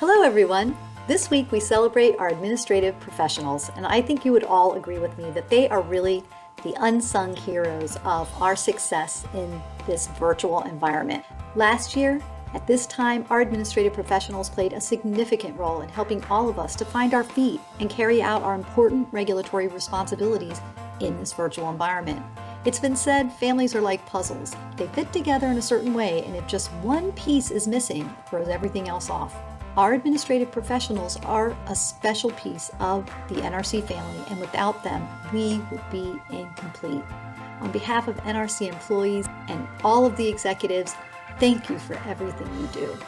Hello everyone! This week we celebrate our administrative professionals and I think you would all agree with me that they are really the unsung heroes of our success in this virtual environment. Last year, at this time, our administrative professionals played a significant role in helping all of us to find our feet and carry out our important regulatory responsibilities in this virtual environment. It's been said families are like puzzles. They fit together in a certain way and if just one piece is missing, it throws everything else off. Our administrative professionals are a special piece of the NRC family, and without them, we would be incomplete. On behalf of NRC employees and all of the executives, thank you for everything you do.